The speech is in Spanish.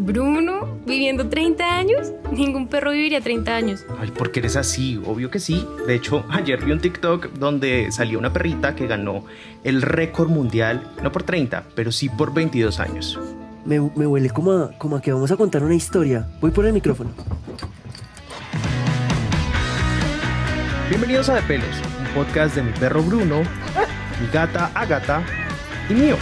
Bruno, viviendo 30 años. Ningún perro viviría 30 años. Ay, ¿por qué eres así? Obvio que sí. De hecho, ayer vi un TikTok donde salió una perrita que ganó el récord mundial, no por 30, pero sí por 22 años. Me, me huele como a, como a que vamos a contar una historia. Voy por el micrófono. Bienvenidos a De Pelos, un podcast de mi perro Bruno, mi gata Agata y mío,